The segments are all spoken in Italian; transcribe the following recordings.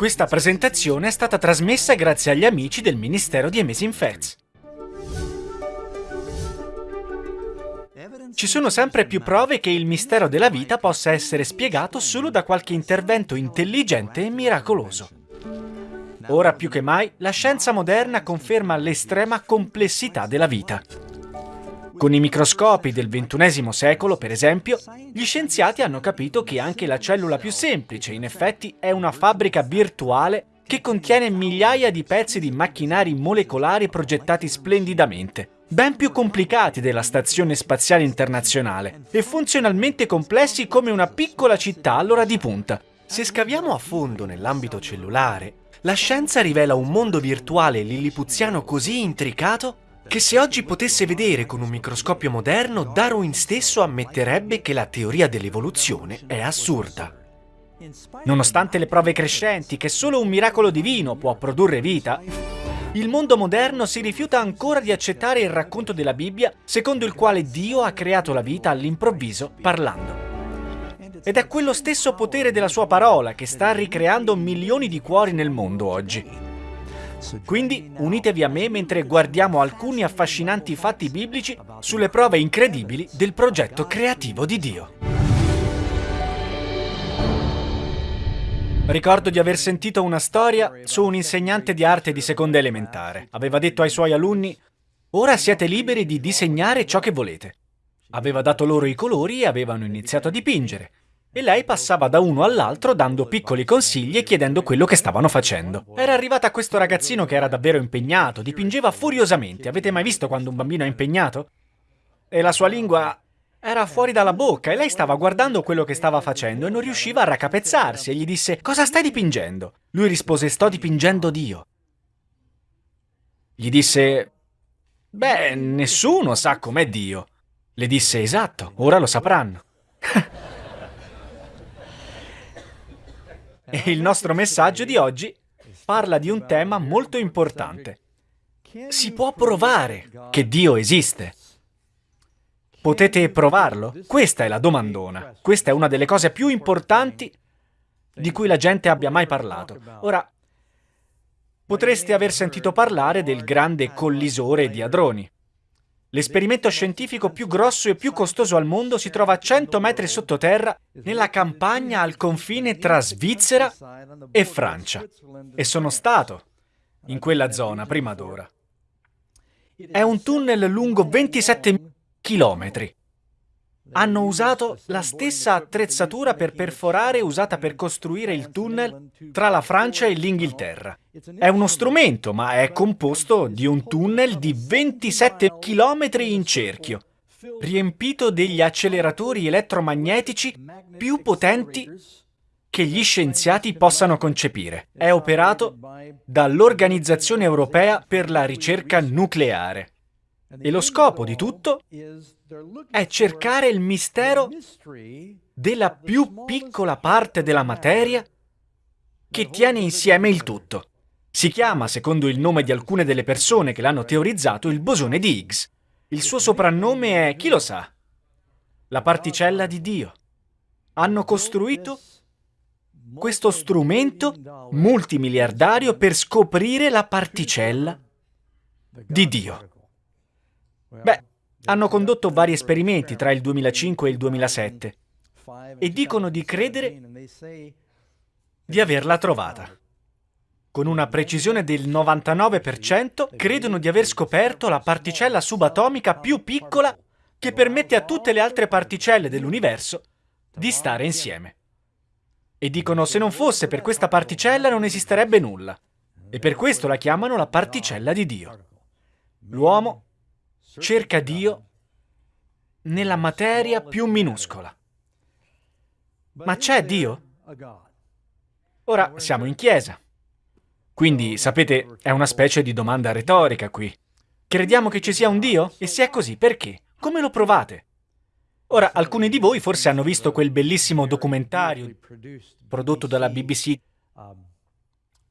Questa presentazione è stata trasmessa grazie agli amici del Ministero di Amazing Facts. Ci sono sempre più prove che il mistero della vita possa essere spiegato solo da qualche intervento intelligente e miracoloso. Ora più che mai, la scienza moderna conferma l'estrema complessità della vita. Con i microscopi del XXI secolo, per esempio, gli scienziati hanno capito che anche la cellula più semplice, in effetti, è una fabbrica virtuale che contiene migliaia di pezzi di macchinari molecolari progettati splendidamente, ben più complicati della Stazione Spaziale Internazionale e funzionalmente complessi come una piccola città all'ora di punta. Se scaviamo a fondo nell'ambito cellulare, la scienza rivela un mondo virtuale lillipuziano così intricato che se oggi potesse vedere con un microscopio moderno, Darwin stesso ammetterebbe che la teoria dell'evoluzione è assurda. Nonostante le prove crescenti che solo un miracolo divino può produrre vita, il mondo moderno si rifiuta ancora di accettare il racconto della Bibbia secondo il quale Dio ha creato la vita all'improvviso parlando. Ed è quello stesso potere della sua parola che sta ricreando milioni di cuori nel mondo oggi. Quindi unitevi a me mentre guardiamo alcuni affascinanti fatti biblici sulle prove incredibili del progetto creativo di Dio. Ricordo di aver sentito una storia su un insegnante di arte di seconda elementare. Aveva detto ai suoi alunni, ora siete liberi di disegnare ciò che volete. Aveva dato loro i colori e avevano iniziato a dipingere e lei passava da uno all'altro dando piccoli consigli e chiedendo quello che stavano facendo. Era arrivata questo ragazzino che era davvero impegnato, dipingeva furiosamente. Avete mai visto quando un bambino è impegnato? E la sua lingua era fuori dalla bocca e lei stava guardando quello che stava facendo e non riusciva a raccapezzarsi e gli disse «Cosa stai dipingendo?» Lui rispose «Sto dipingendo Dio». Gli disse «Beh, nessuno sa com'è Dio». Le disse «Esatto, ora lo sapranno». E il nostro messaggio di oggi parla di un tema molto importante. Si può provare che Dio esiste. Potete provarlo? Questa è la domandona. Questa è una delle cose più importanti di cui la gente abbia mai parlato. Ora, potreste aver sentito parlare del grande collisore di hadroni. L'esperimento scientifico più grosso e più costoso al mondo si trova a 100 metri sottoterra nella campagna al confine tra Svizzera e Francia. E sono stato in quella zona prima d'ora. È un tunnel lungo 27 chilometri hanno usato la stessa attrezzatura per perforare usata per costruire il tunnel tra la Francia e l'Inghilterra. È uno strumento, ma è composto di un tunnel di 27 km in cerchio, riempito degli acceleratori elettromagnetici più potenti che gli scienziati possano concepire. È operato dall'Organizzazione Europea per la Ricerca Nucleare. E lo scopo di tutto è cercare il mistero della più piccola parte della materia che tiene insieme il tutto. Si chiama, secondo il nome di alcune delle persone che l'hanno teorizzato, il bosone di Higgs. Il suo soprannome è, chi lo sa, la particella di Dio. Hanno costruito questo strumento multimiliardario per scoprire la particella di Dio. Beh, hanno condotto vari esperimenti tra il 2005 e il 2007 e dicono di credere di averla trovata. Con una precisione del 99% credono di aver scoperto la particella subatomica più piccola che permette a tutte le altre particelle dell'universo di stare insieme. E dicono se non fosse per questa particella non esisterebbe nulla. E per questo la chiamano la particella di Dio. L'uomo cerca Dio nella materia più minuscola. Ma c'è Dio? Ora siamo in chiesa. Quindi, sapete, è una specie di domanda retorica qui. Crediamo che ci sia un Dio? E se è così, perché? Come lo provate? Ora, alcuni di voi forse hanno visto quel bellissimo documentario prodotto dalla BBC,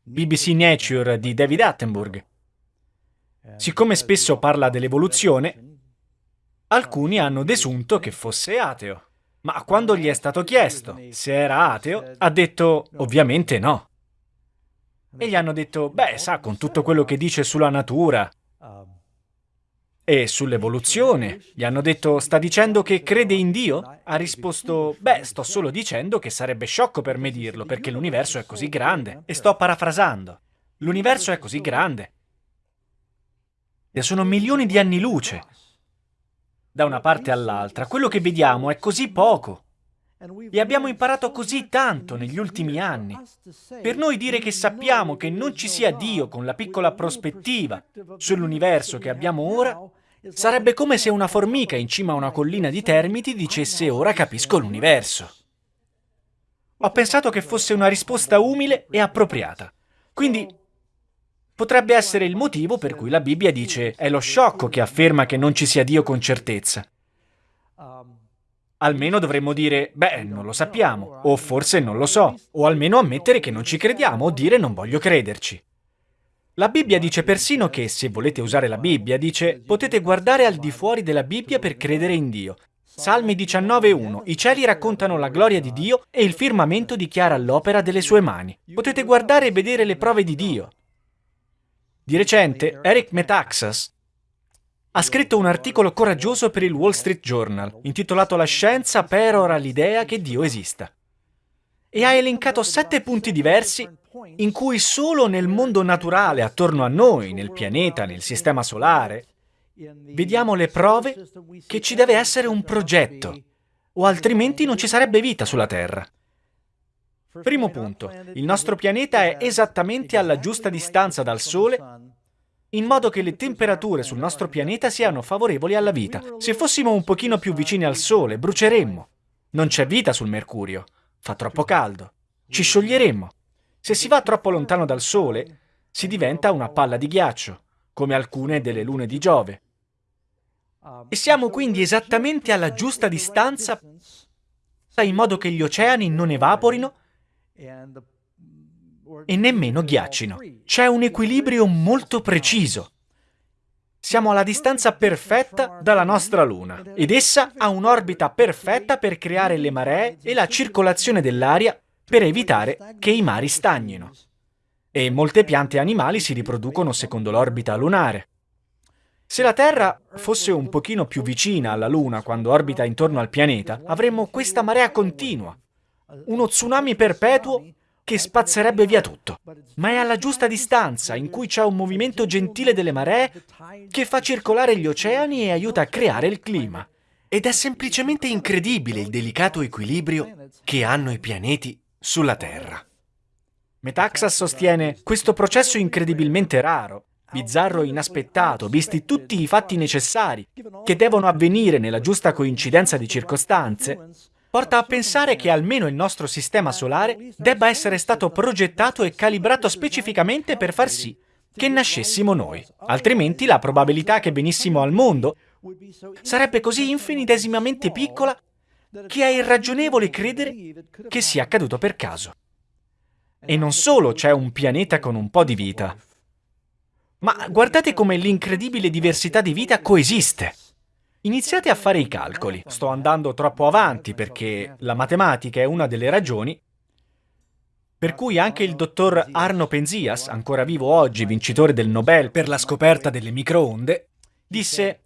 BBC Nature di David Attenborough. Siccome spesso parla dell'evoluzione, alcuni hanno desunto che fosse ateo. Ma quando gli è stato chiesto se era ateo, ha detto ovviamente no. E gli hanno detto, beh, sa, con tutto quello che dice sulla natura e sull'evoluzione, gli hanno detto, sta dicendo che crede in Dio? Ha risposto, beh, sto solo dicendo che sarebbe sciocco per me dirlo, perché l'universo è così grande. E sto parafrasando. L'universo è così grande. E sono milioni di anni luce. Da una parte all'altra, quello che vediamo è così poco. E abbiamo imparato così tanto negli ultimi anni. Per noi dire che sappiamo che non ci sia Dio con la piccola prospettiva sull'universo che abbiamo ora, sarebbe come se una formica in cima a una collina di termiti dicesse ora capisco l'universo. Ho pensato che fosse una risposta umile e appropriata. Quindi potrebbe essere il motivo per cui la Bibbia dice è lo sciocco che afferma che non ci sia Dio con certezza. Almeno dovremmo dire, beh, non lo sappiamo, o forse non lo so, o almeno ammettere che non ci crediamo o dire non voglio crederci. La Bibbia dice persino che, se volete usare la Bibbia, dice potete guardare al di fuori della Bibbia per credere in Dio. Salmi 19.1 I cieli raccontano la gloria di Dio e il firmamento dichiara l'opera delle sue mani. Potete guardare e vedere le prove di Dio. Di recente, Eric Metaxas ha scritto un articolo coraggioso per il Wall Street Journal, intitolato La scienza perora l'idea che Dio esista. E ha elencato sette punti diversi in cui solo nel mondo naturale attorno a noi, nel pianeta, nel sistema solare, vediamo le prove che ci deve essere un progetto, o altrimenti non ci sarebbe vita sulla Terra. Primo punto, il nostro pianeta è esattamente alla giusta distanza dal Sole in modo che le temperature sul nostro pianeta siano favorevoli alla vita. Se fossimo un pochino più vicini al Sole, bruceremmo. Non c'è vita sul Mercurio. Fa troppo caldo. Ci scioglieremmo. Se si va troppo lontano dal Sole, si diventa una palla di ghiaccio, come alcune delle lune di Giove. E siamo quindi esattamente alla giusta distanza in modo che gli oceani non evaporino e nemmeno ghiaccino. C'è un equilibrio molto preciso. Siamo alla distanza perfetta dalla nostra Luna ed essa ha un'orbita perfetta per creare le maree e la circolazione dell'aria per evitare che i mari stagnino. E molte piante e animali si riproducono secondo l'orbita lunare. Se la Terra fosse un pochino più vicina alla Luna quando orbita intorno al pianeta, avremmo questa marea continua, uno tsunami perpetuo che spazzerebbe via tutto, ma è alla giusta distanza, in cui c'è un movimento gentile delle maree che fa circolare gli oceani e aiuta a creare il clima. Ed è semplicemente incredibile il delicato equilibrio che hanno i pianeti sulla Terra. Metaxas sostiene questo processo incredibilmente raro, bizzarro e inaspettato, visti tutti i fatti necessari che devono avvenire nella giusta coincidenza di circostanze, porta a pensare che almeno il nostro sistema solare debba essere stato progettato e calibrato specificamente per far sì che nascessimo noi. Altrimenti la probabilità che venissimo al mondo sarebbe così infinitesimamente piccola che è irragionevole credere che sia accaduto per caso. E non solo c'è un pianeta con un po' di vita, ma guardate come l'incredibile diversità di vita coesiste. Iniziate a fare i calcoli. Sto andando troppo avanti perché la matematica è una delle ragioni per cui anche il dottor Arno Penzias, ancora vivo oggi, vincitore del Nobel per la scoperta delle microonde, disse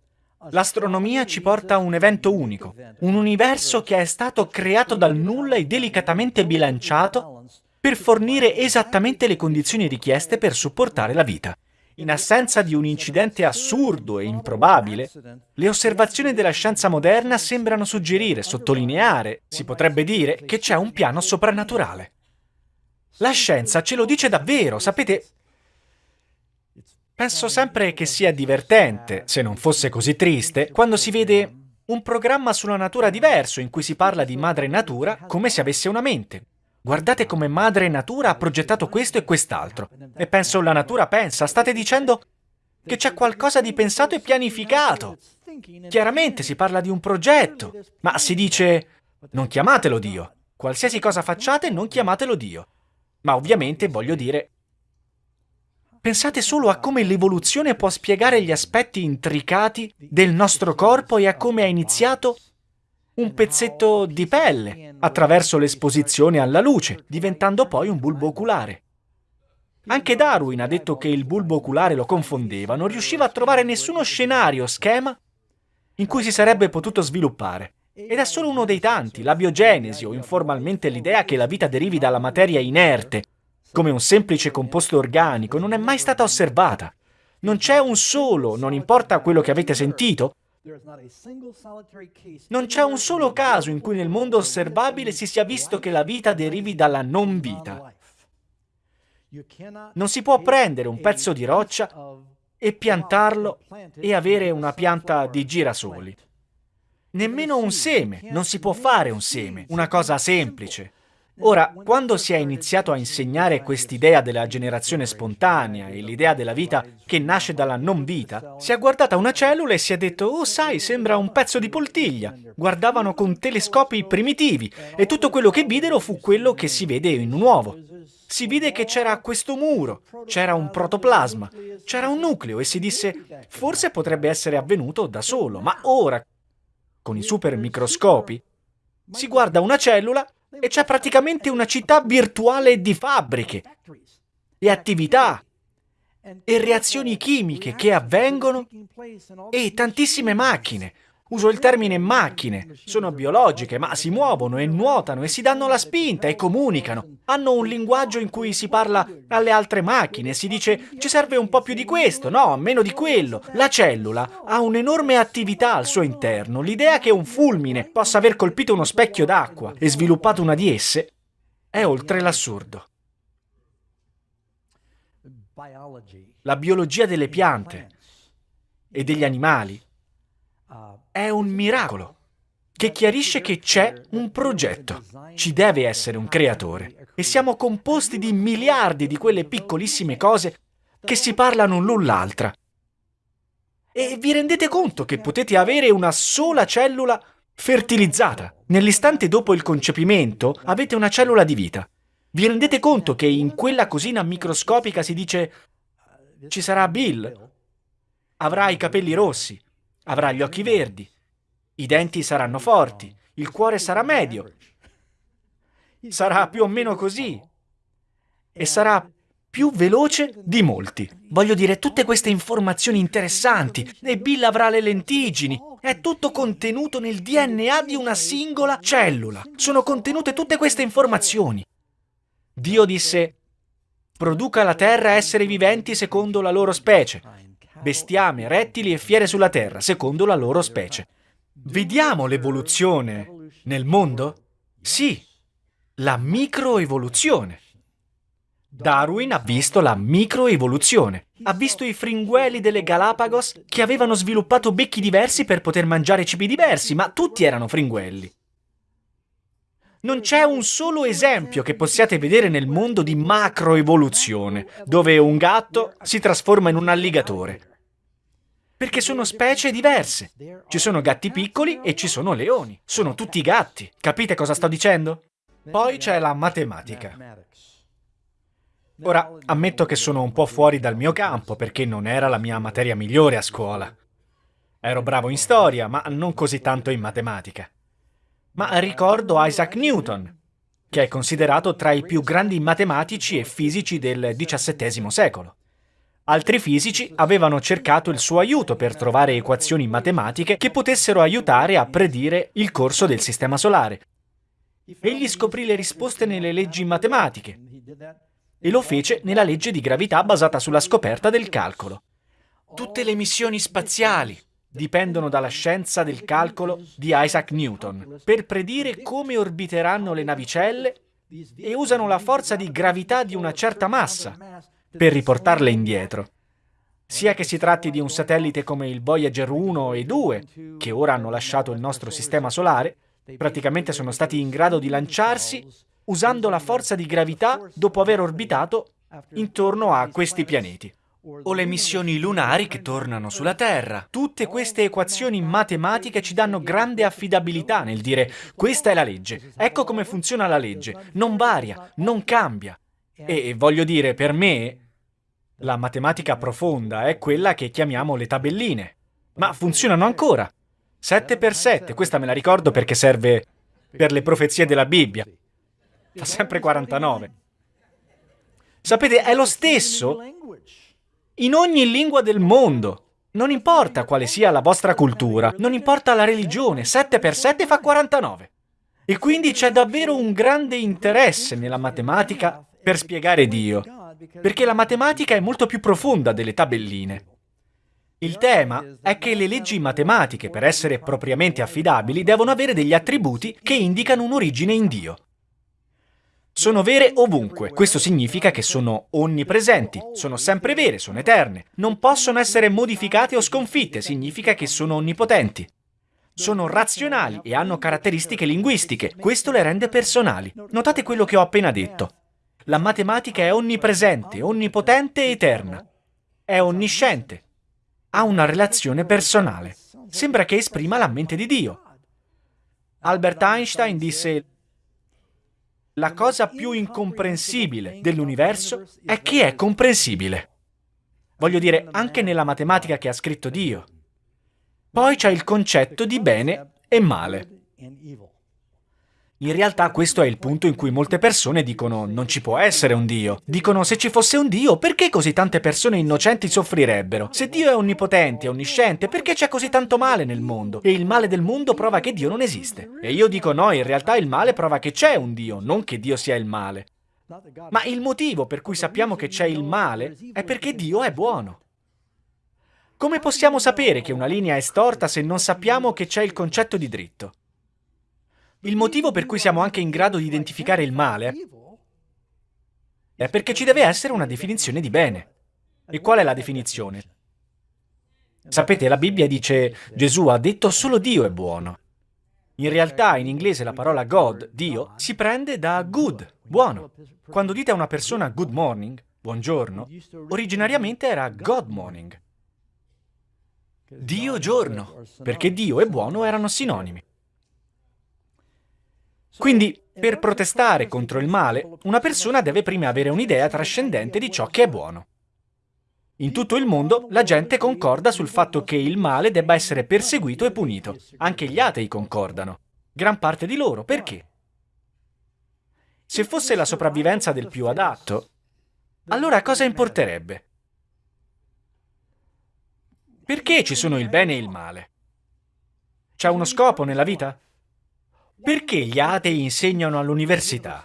L'astronomia ci porta a un evento unico, un universo che è stato creato dal nulla e delicatamente bilanciato per fornire esattamente le condizioni richieste per supportare la vita. In assenza di un incidente assurdo e improbabile, le osservazioni della scienza moderna sembrano suggerire, sottolineare, si potrebbe dire, che c'è un piano soprannaturale. La scienza ce lo dice davvero, sapete? Penso sempre che sia divertente, se non fosse così triste, quando si vede un programma sulla natura diverso in cui si parla di madre natura come se avesse una mente, Guardate come madre natura ha progettato questo e quest'altro. E penso la natura pensa, state dicendo che c'è qualcosa di pensato e pianificato. Chiaramente si parla di un progetto, ma si dice non chiamatelo Dio. Qualsiasi cosa facciate, non chiamatelo Dio. Ma ovviamente voglio dire, pensate solo a come l'evoluzione può spiegare gli aspetti intricati del nostro corpo e a come ha iniziato un pezzetto di pelle attraverso l'esposizione alla luce, diventando poi un bulbo oculare. Anche Darwin ha detto che il bulbo oculare lo confondeva, non riusciva a trovare nessuno scenario schema in cui si sarebbe potuto sviluppare. Ed è solo uno dei tanti, la biogenesi o informalmente l'idea che la vita derivi dalla materia inerte, come un semplice composto organico, non è mai stata osservata. Non c'è un solo, non importa quello che avete sentito, non c'è un solo caso in cui nel mondo osservabile si sia visto che la vita derivi dalla non vita. Non si può prendere un pezzo di roccia e piantarlo e avere una pianta di girasoli. Nemmeno un seme, non si può fare un seme, una cosa semplice. Ora, quando si è iniziato a insegnare quest'idea della generazione spontanea e l'idea della vita che nasce dalla non vita, si è guardata una cellula e si è detto «Oh, sai, sembra un pezzo di poltiglia». Guardavano con telescopi primitivi e tutto quello che videro fu quello che si vede in un uovo. Si vide che c'era questo muro, c'era un protoplasma, c'era un nucleo e si disse «Forse potrebbe essere avvenuto da solo, ma ora, con i supermicroscopi, si guarda una cellula e c'è praticamente una città virtuale di fabbriche e attività e reazioni chimiche che avvengono e tantissime macchine, Uso il termine macchine, sono biologiche, ma si muovono e nuotano e si danno la spinta e comunicano. Hanno un linguaggio in cui si parla alle altre macchine, si dice ci serve un po' più di questo, no, meno di quello. La cellula ha un'enorme attività al suo interno. L'idea che un fulmine possa aver colpito uno specchio d'acqua e sviluppato una di esse è oltre l'assurdo. La biologia delle piante e degli animali è un miracolo che chiarisce che c'è un progetto. Ci deve essere un creatore. E siamo composti di miliardi di quelle piccolissime cose che si parlano l'un l'altra. E vi rendete conto che potete avere una sola cellula fertilizzata? Nell'istante dopo il concepimento avete una cellula di vita. Vi rendete conto che in quella cosina microscopica si dice ci sarà Bill? Avrà i capelli rossi, Avrà gli occhi verdi, i denti saranno forti, il cuore sarà medio, sarà più o meno così. E sarà più veloce di molti. Voglio dire, tutte queste informazioni interessanti, e Bill avrà le lentigini, è tutto contenuto nel DNA di una singola cellula. Sono contenute tutte queste informazioni. Dio disse, produca la terra esseri viventi secondo la loro specie bestiame, rettili e fiere sulla terra, secondo la loro specie. Vediamo l'evoluzione nel mondo? Sì, la microevoluzione. Darwin ha visto la microevoluzione. Ha visto i fringueli delle Galapagos che avevano sviluppato becchi diversi per poter mangiare cibi diversi, ma tutti erano fringuelli. Non c'è un solo esempio che possiate vedere nel mondo di macroevoluzione, dove un gatto si trasforma in un alligatore perché sono specie diverse. Ci sono gatti piccoli e ci sono leoni. Sono tutti gatti. Capite cosa sto dicendo? Poi c'è la matematica. Ora, ammetto che sono un po' fuori dal mio campo perché non era la mia materia migliore a scuola. Ero bravo in storia, ma non così tanto in matematica. Ma ricordo Isaac Newton, che è considerato tra i più grandi matematici e fisici del XVII secolo. Altri fisici avevano cercato il suo aiuto per trovare equazioni matematiche che potessero aiutare a predire il corso del Sistema Solare. Egli scoprì le risposte nelle leggi matematiche e lo fece nella legge di gravità basata sulla scoperta del calcolo. Tutte le missioni spaziali dipendono dalla scienza del calcolo di Isaac Newton per predire come orbiteranno le navicelle e usano la forza di gravità di una certa massa per riportarle indietro. Sia che si tratti di un satellite come il Voyager 1 e 2, che ora hanno lasciato il nostro sistema solare, praticamente sono stati in grado di lanciarsi usando la forza di gravità dopo aver orbitato intorno a questi pianeti. O le missioni lunari che tornano sulla Terra. Tutte queste equazioni matematiche ci danno grande affidabilità nel dire questa è la legge, ecco come funziona la legge, non varia, non cambia. E voglio dire, per me, la matematica profonda è quella che chiamiamo le tabelline. Ma funzionano ancora. 7 per 7, questa me la ricordo perché serve per le profezie della Bibbia. Fa sempre 49. Sapete, è lo stesso in ogni lingua del mondo. Non importa quale sia la vostra cultura, non importa la religione, 7 per 7 fa 49. E quindi c'è davvero un grande interesse nella matematica per spiegare Dio, perché la matematica è molto più profonda delle tabelline. Il tema è che le leggi matematiche, per essere propriamente affidabili, devono avere degli attributi che indicano un'origine in Dio. Sono vere ovunque. Questo significa che sono onnipresenti, sono sempre vere, sono eterne. Non possono essere modificate o sconfitte, significa che sono onnipotenti. Sono razionali e hanno caratteristiche linguistiche, questo le rende personali. Notate quello che ho appena detto. La matematica è onnipresente, onnipotente e eterna. È onnisciente. Ha una relazione personale. Sembra che esprima la mente di Dio. Albert Einstein disse la cosa più incomprensibile dell'universo è che è comprensibile. Voglio dire, anche nella matematica che ha scritto Dio. Poi c'è il concetto di bene e male. In realtà questo è il punto in cui molte persone dicono non ci può essere un Dio. Dicono se ci fosse un Dio perché così tante persone innocenti soffrirebbero? Se Dio è onnipotente, onnisciente, perché c'è così tanto male nel mondo? E il male del mondo prova che Dio non esiste. E io dico no, in realtà il male prova che c'è un Dio, non che Dio sia il male. Ma il motivo per cui sappiamo che c'è il male è perché Dio è buono. Come possiamo sapere che una linea è storta se non sappiamo che c'è il concetto di dritto? Il motivo per cui siamo anche in grado di identificare il male è perché ci deve essere una definizione di bene. E qual è la definizione? Sapete, la Bibbia dice Gesù ha detto solo Dio è buono. In realtà in inglese la parola God, Dio, si prende da good, buono. Quando dite a una persona good morning, buongiorno, originariamente era God morning. Dio giorno, perché Dio e buono erano sinonimi. Quindi, per protestare contro il male, una persona deve prima avere un'idea trascendente di ciò che è buono. In tutto il mondo la gente concorda sul fatto che il male debba essere perseguito e punito. Anche gli atei concordano. Gran parte di loro. Perché? Se fosse la sopravvivenza del più adatto, allora cosa importerebbe? Perché ci sono il bene e il male? C'è uno scopo nella vita? Perché gli atei insegnano all'università?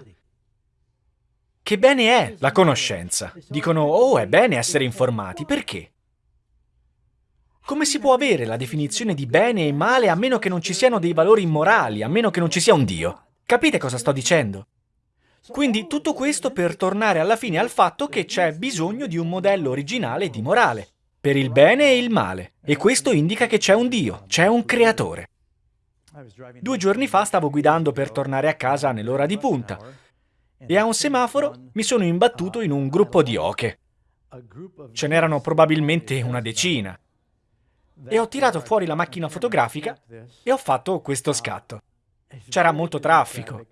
Che bene è la conoscenza? Dicono, oh, è bene essere informati. Perché? Come si può avere la definizione di bene e male a meno che non ci siano dei valori immorali, a meno che non ci sia un Dio? Capite cosa sto dicendo? Quindi tutto questo per tornare alla fine al fatto che c'è bisogno di un modello originale di morale, per il bene e il male, e questo indica che c'è un Dio, c'è un creatore. Due giorni fa stavo guidando per tornare a casa nell'ora di punta e a un semaforo mi sono imbattuto in un gruppo di oche. Ce n'erano probabilmente una decina. E ho tirato fuori la macchina fotografica e ho fatto questo scatto. C'era molto traffico.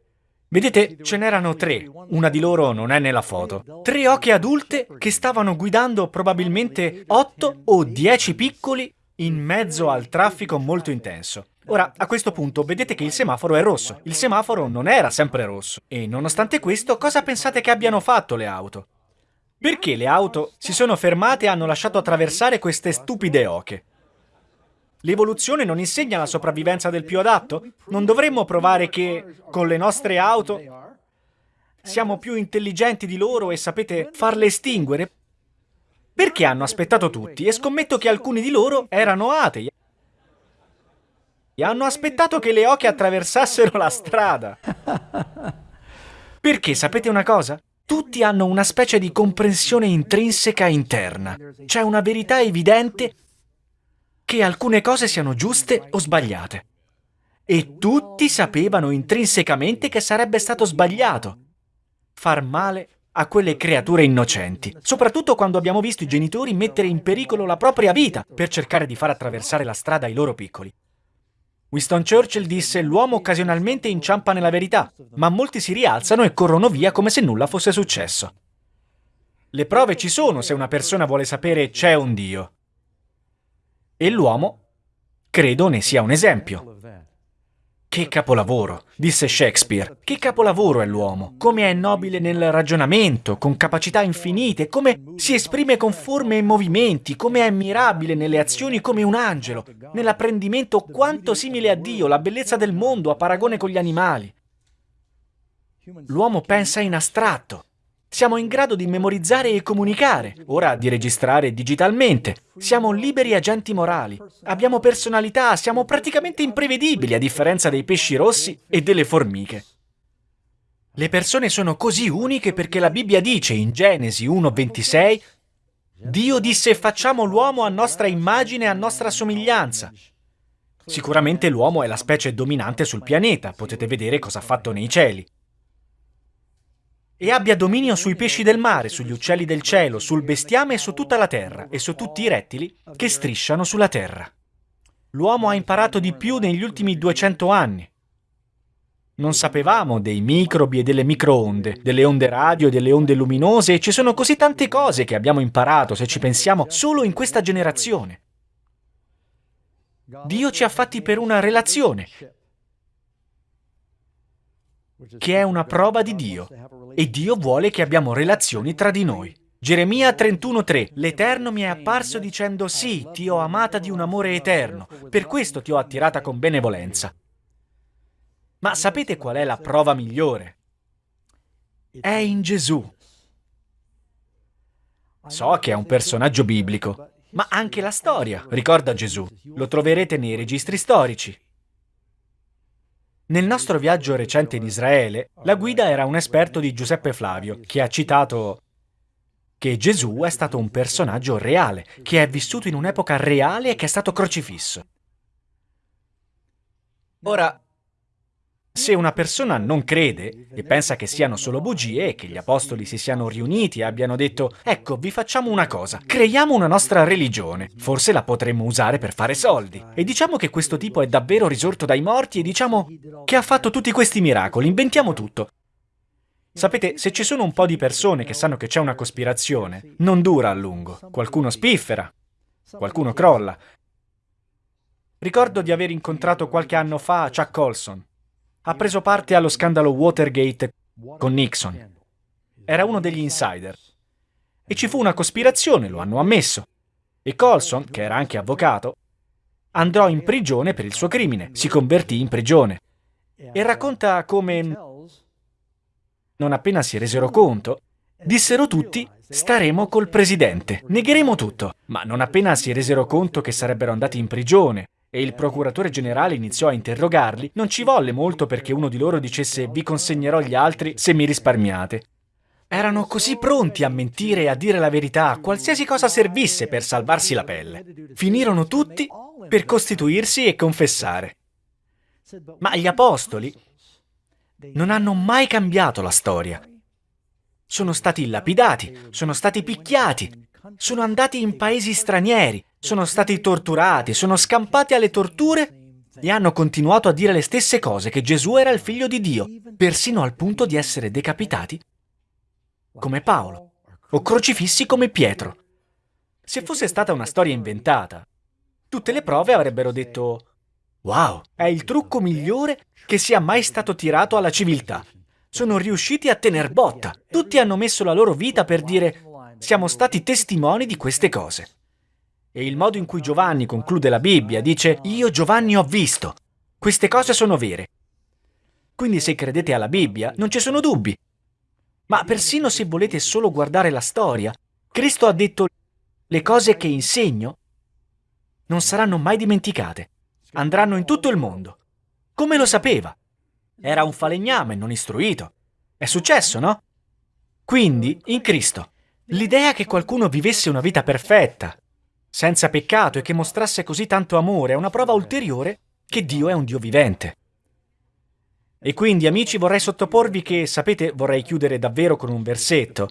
Vedete, ce n'erano tre, una di loro non è nella foto. Tre oche adulte che stavano guidando probabilmente otto o dieci piccoli in mezzo al traffico molto intenso. Ora, a questo punto, vedete che il semaforo è rosso. Il semaforo non era sempre rosso. E nonostante questo, cosa pensate che abbiano fatto le auto? Perché le auto si sono fermate e hanno lasciato attraversare queste stupide oche? L'evoluzione non insegna la sopravvivenza del più adatto? Non dovremmo provare che, con le nostre auto, siamo più intelligenti di loro e sapete farle estinguere? Perché hanno aspettato tutti e scommetto che alcuni di loro erano atei e hanno aspettato che le oche attraversassero la strada. Perché sapete una cosa? Tutti hanno una specie di comprensione intrinseca interna. C'è una verità evidente che alcune cose siano giuste o sbagliate. E tutti sapevano intrinsecamente che sarebbe stato sbagliato far male a quelle creature innocenti, soprattutto quando abbiamo visto i genitori mettere in pericolo la propria vita per cercare di far attraversare la strada ai loro piccoli. Winston Churchill disse l'uomo occasionalmente inciampa nella verità, ma molti si rialzano e corrono via come se nulla fosse successo. Le prove ci sono se una persona vuole sapere c'è un Dio. E l'uomo, credo ne sia un esempio. Che capolavoro, disse Shakespeare. Che capolavoro è l'uomo. Come è nobile nel ragionamento, con capacità infinite, come si esprime con forme e movimenti, come è mirabile nelle azioni come un angelo, nell'apprendimento quanto simile a Dio, la bellezza del mondo a paragone con gli animali. L'uomo pensa in astratto, siamo in grado di memorizzare e comunicare, ora di registrare digitalmente. Siamo liberi agenti morali. Abbiamo personalità, siamo praticamente imprevedibili a differenza dei pesci rossi e delle formiche. Le persone sono così uniche perché la Bibbia dice in Genesi 1.26 Dio disse facciamo l'uomo a nostra immagine e a nostra somiglianza. Sicuramente l'uomo è la specie dominante sul pianeta, potete vedere cosa ha fatto nei cieli e abbia dominio sui pesci del mare, sugli uccelli del cielo, sul bestiame e su tutta la terra, e su tutti i rettili che strisciano sulla terra. L'uomo ha imparato di più negli ultimi 200 anni. Non sapevamo dei microbi e delle microonde, delle onde radio e delle onde luminose, e ci sono così tante cose che abbiamo imparato, se ci pensiamo, solo in questa generazione. Dio ci ha fatti per una relazione, che è una prova di Dio, e Dio vuole che abbiamo relazioni tra di noi. Geremia 31:3 L'Eterno mi è apparso dicendo sì, ti ho amata di un amore eterno, per questo ti ho attirata con benevolenza. Ma sapete qual è la prova migliore? È in Gesù. So che è un personaggio biblico, ma anche la storia. ricorda Gesù. Lo troverete nei registri storici. Nel nostro viaggio recente in Israele, la guida era un esperto di Giuseppe Flavio, che ha citato che Gesù è stato un personaggio reale, che è vissuto in un'epoca reale e che è stato crocifisso. Ora, se una persona non crede e pensa che siano solo bugie e che gli apostoli si siano riuniti e abbiano detto «Ecco, vi facciamo una cosa, creiamo una nostra religione, forse la potremmo usare per fare soldi». E diciamo che questo tipo è davvero risorto dai morti e diciamo che ha fatto tutti questi miracoli, inventiamo tutto. Sapete, se ci sono un po' di persone che sanno che c'è una cospirazione, non dura a lungo. Qualcuno spiffera, qualcuno crolla. Ricordo di aver incontrato qualche anno fa Chuck Colson, ha preso parte allo scandalo Watergate con Nixon. Era uno degli insider. E ci fu una cospirazione, lo hanno ammesso. E Colson, che era anche avvocato, andò in prigione per il suo crimine, si convertì in prigione. E racconta come, non appena si resero conto, dissero tutti staremo col presidente, negheremo tutto. Ma non appena si resero conto che sarebbero andati in prigione e il procuratore generale iniziò a interrogarli, non ci volle molto perché uno di loro dicesse vi consegnerò gli altri se mi risparmiate. Erano così pronti a mentire e a dire la verità, qualsiasi cosa servisse per salvarsi la pelle. Finirono tutti per costituirsi e confessare. Ma gli apostoli non hanno mai cambiato la storia. Sono stati lapidati, sono stati picchiati, sono andati in paesi stranieri, sono stati torturati, sono scampati alle torture e hanno continuato a dire le stesse cose, che Gesù era il figlio di Dio, persino al punto di essere decapitati come Paolo o crocifissi come Pietro. Se fosse stata una storia inventata, tutte le prove avrebbero detto «Wow, è il trucco migliore che sia mai stato tirato alla civiltà. Sono riusciti a tener botta. Tutti hanno messo la loro vita per dire siamo stati testimoni di queste cose. E il modo in cui Giovanni conclude la Bibbia dice Io Giovanni ho visto. Queste cose sono vere. Quindi se credete alla Bibbia non ci sono dubbi. Ma persino se volete solo guardare la storia, Cristo ha detto le cose che insegno non saranno mai dimenticate. Andranno in tutto il mondo. Come lo sapeva? Era un falegname non istruito. È successo, no? Quindi, in Cristo, L'idea che qualcuno vivesse una vita perfetta, senza peccato e che mostrasse così tanto amore è una prova ulteriore che Dio è un Dio vivente. E quindi, amici, vorrei sottoporvi che, sapete, vorrei chiudere davvero con un versetto.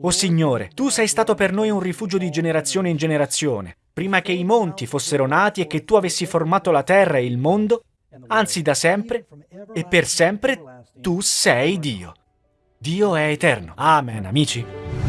O Signore, Tu sei stato per noi un rifugio di generazione in generazione, prima che i monti fossero nati e che Tu avessi formato la terra e il mondo, anzi da sempre e per sempre Tu sei Dio. Dio è eterno. Amen, amici.